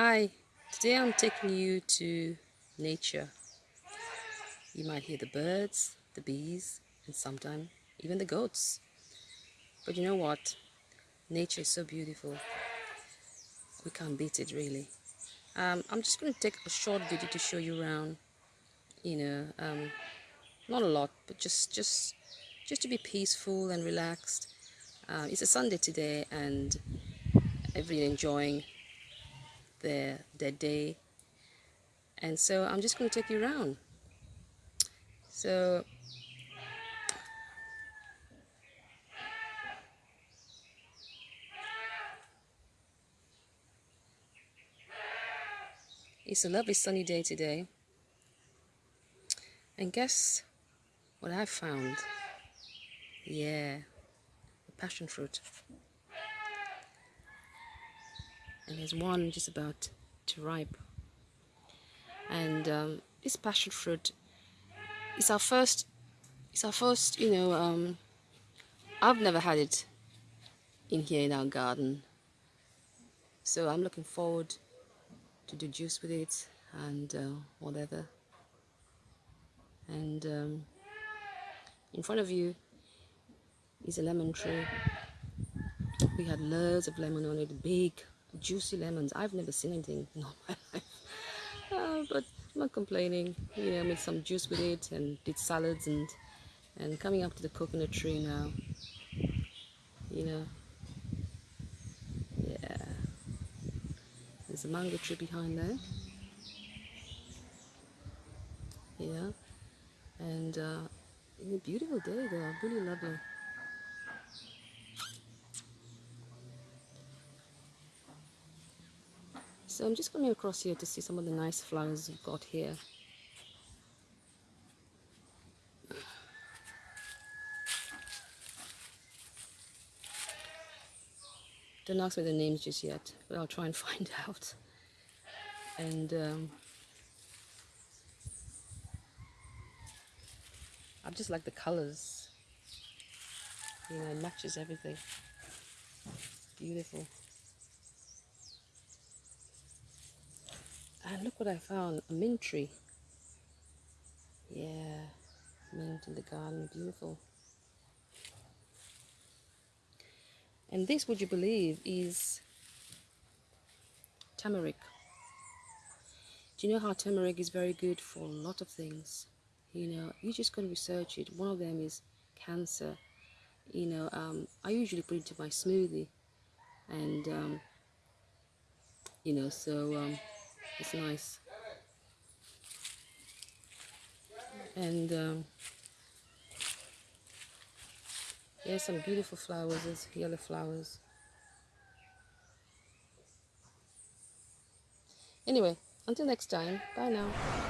Hi, today I'm taking you to nature. You might hear the birds, the bees, and sometimes even the goats. But you know what? Nature is so beautiful. We can't beat it really. Um, I'm just going to take a short video to show you around. You know, um, not a lot, but just just just to be peaceful and relaxed. Uh, it's a Sunday today, and everybody enjoying their, their day. And so I'm just going to take you around. So It's a lovely sunny day today. And guess what I found? Yeah, the passion fruit. And there's one just about to ripe. And um, this passion fruit is our first it's our first you know um, I've never had it in here in our garden. So I'm looking forward to do juice with it and uh, whatever. And um, in front of you is a lemon tree. We had loads of lemon on it big juicy lemons. I've never seen anything in all my life. Uh, but I'm not complaining. You know, made some juice with it and did salads and and coming up to the coconut tree now. You know. Yeah. There's a mango tree behind there. Yeah. And uh, it's a beautiful day there, really lovely. So I'm just coming across here to see some of the nice flowers we've got here. Don't ask me the names just yet, but I'll try and find out. And um, I just like the colors. You know, it matches everything. Beautiful. Look what I found, a mint tree. Yeah, mint in the garden, beautiful. And this, would you believe, is turmeric. Do you know how turmeric is very good for a lot of things? You know, you just got to research it. One of them is cancer. You know, um, I usually put it into my smoothie. And, um, you know, so um, it's nice. And um, here's some beautiful flowers, there's yellow flowers. Anyway, until next time, bye now.